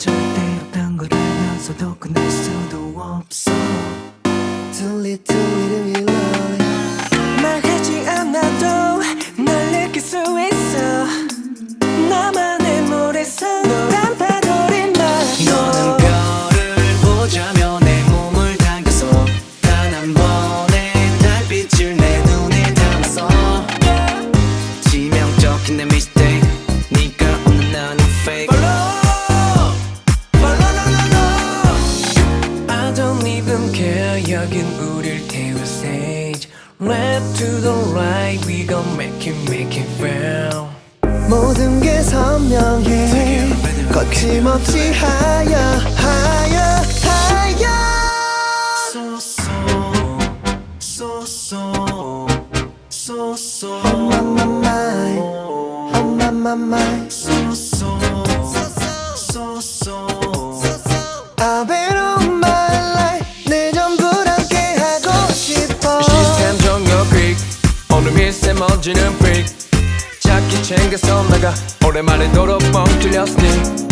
절대 없단 걸 알면서도 끝낼 수도 없어. Too little 이름이 Care 여긴 우릴 태울 stage Left to the right we gon' make it make it real 모든 게 선명해 거침없이 하여 하여 하여 So so so so so so On my mind On my my mind so so so so I bet on my life 오늘 미세먼지는 빅 자기 챙겨서 나가 오랜만에 도로 뻥 뚫렸으니